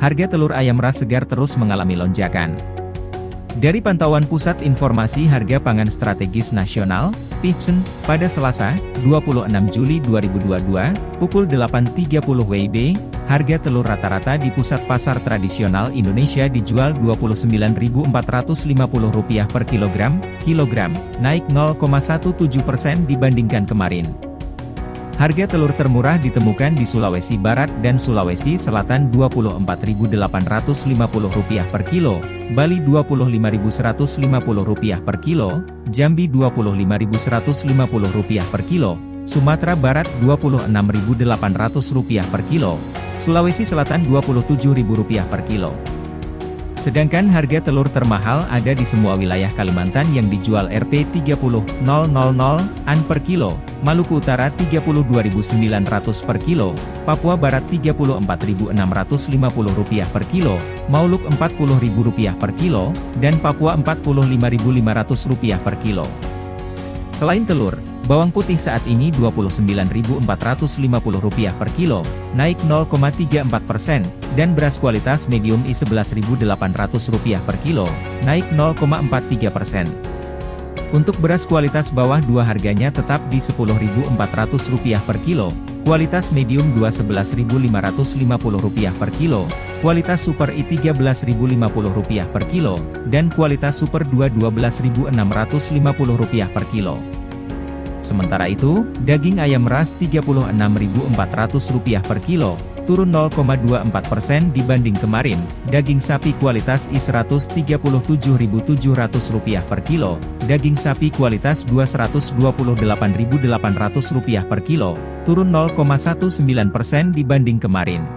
harga telur ayam ras segar terus mengalami lonjakan. Dari pantauan Pusat Informasi Harga Pangan Strategis Nasional, PIPSN, pada Selasa, 26 Juli 2022, pukul 8.30 WIB, harga telur rata-rata di pusat pasar tradisional Indonesia dijual Rp29.450 per kilogram, kilogram, naik 0,17% dibandingkan kemarin. Harga telur termurah ditemukan di Sulawesi Barat dan Sulawesi Selatan Rp24.850 per kilo, Bali Rp25.150 per kilo, Jambi Rp25.150 per kilo, Sumatera Barat Rp26.800 per kilo, Sulawesi Selatan Rp27.000 per kilo. Sedangkan harga telur termahal ada di semua wilayah Kalimantan yang dijual Rp 30.000 an per kilo, Maluku Utara Rp32.900 per kilo, Papua Barat Rp34.650 per kilo, Mauluk Rp40.000 per kilo, dan Papua Rp45.500 per kilo. Selain telur, Bawang putih saat ini Rp29.450 per kilo, naik 0,34 persen, dan beras kualitas medium I11.800 per kilo, naik 0,43 persen. Untuk beras kualitas bawah dua harganya tetap di Rp10.400 per kilo, kualitas medium Rp12.550 per kilo, kualitas super I13.050 per kilo, dan kualitas super 2 Rp12.650 per kilo. Sementara itu, daging ayam ras Rp36.400 per kilo, turun 0,24% dibanding kemarin, daging sapi kualitas I137.700 per kilo, daging sapi kualitas II 128.800 per kilo, turun 0,19% dibanding kemarin.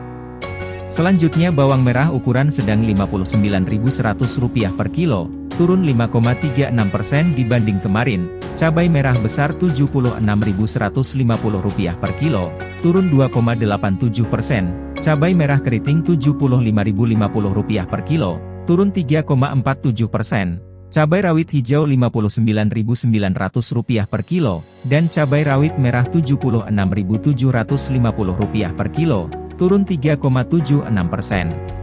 Selanjutnya bawang merah ukuran sedang Rp59.100 per kilo, turun 5,36% dibanding kemarin, cabai merah besar Rp76.150 per kilo, turun 2,87%, cabai merah keriting Rp75.050 per kilo, turun 3,47%, cabai rawit hijau Rp59.900 per kilo, dan cabai rawit merah Rp76.750 per kilo, turun 3,76%.